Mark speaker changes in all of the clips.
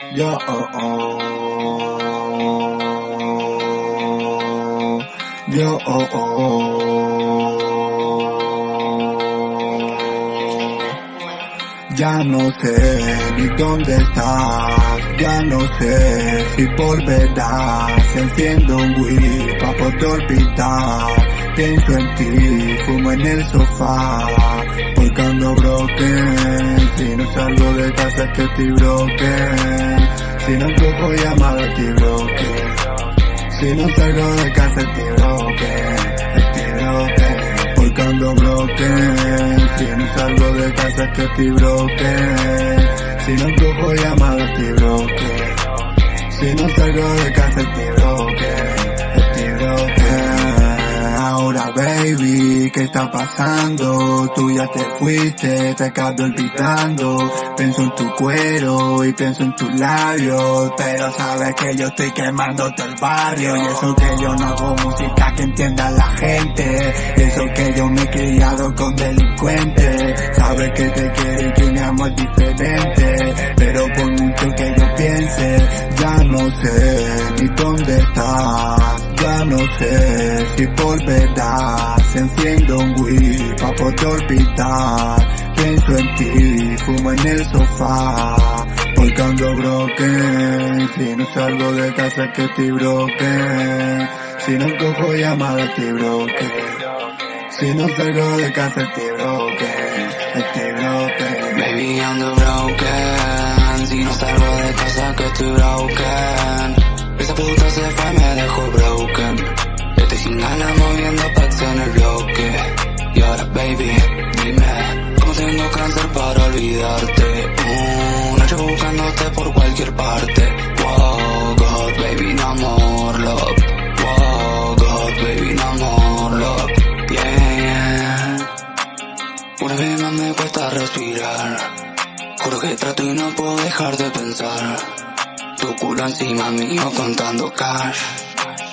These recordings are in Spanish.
Speaker 1: Yo, oh, oh. Yo, oh, oh. Ya no sé ni dónde estás, ya no sé si volverás. Enciendo un Wii pa' poder olvidar. Pienso en ti, fumo en el sofá, porque ando broken. No salgo de casa es que estoy broken. Si no cojo llamada estoy broken. Si no salgo de casa estoy broken, estoy broken. Porque ando broken. Si no salgo de casa es que estoy broken. Si no cojo llamada estoy broken. Si no salgo de casa estoy broken, ¿qué está pasando? Tú ya te fuiste, te acabo olvidando. Pienso en tu cuero y pienso en tus labios. Pero sabes que yo estoy quemando todo el barrio. Y eso que yo no hago música que entienda la gente. Y eso que yo me he criado con delincuentes. Sabes que te quiero y que mi amor es diferente. Pero por mucho que yo piense, ya no sé ni dónde estás. Sé si volverás. Enciendo un Wii pa' poder olvidar. Pienso en ti, fumo en el sofá. Porque ando broken. Si no salgo de casa que estoy broken. Si no cojo llamada estoy broken. Si no salgo de casa estoy broken. Estoy broken.
Speaker 2: Baby, ando broken. Si no salgo de casa que estoy broken. Puta se fue, me dejó broken. Estoy sin ganas moviendo packs en el bloque. Y ahora, baby, dime, ¿cómo tengo cáncer para olvidarte? Uh, noche buscándote por cualquier parte. Wow, God, baby, no more love. Wow, God, baby, no more love. Yeah, yeah. Una vez más me cuesta respirar. Juro que trato y no puedo dejar de pensar. Tu culo encima mío contando cash.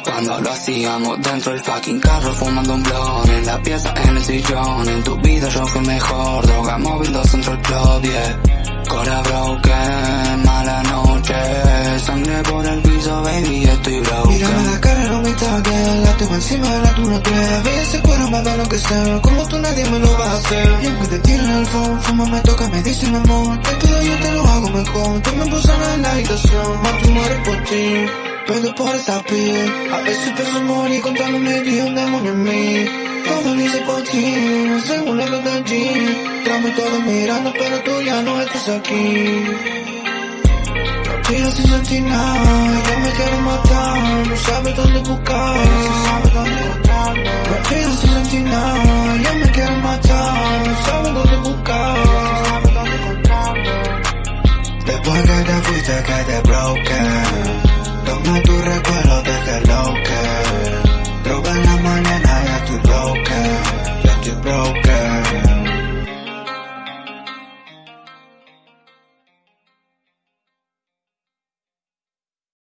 Speaker 2: Cuando lo hacíamos dentro del fucking carro fumando un blon En la pieza, en el sillón. En tu vida yo fui mejor Droga móvil, dos centro el club, yeah Cora broken, mala noche Sangre por el piso, baby, estoy broken
Speaker 3: Mírame la cara, no me La tengo encima de la tú no crees Ve ese cuero más da lo que sea Como tú nadie me lo va a hacer. Y aunque te tiren el phone Fuma me toca, me dice mi amor Te quedo yo te lo hago mejor. Tú me pulsas en la habitación Más tú mueres por ti. Pero por esa piel. A veces pienso morir contándome que un demonio en mí. Todo lo hice por ti, según el de allí Tramo y todo mirando, pero tú ya no estás aquí Sentir nada, yo me quiero matar No sabes dónde buscar. Respiro sin sentir nada, yo me quiero matar No sabes dónde buscar. Después que te fuiste quedé broken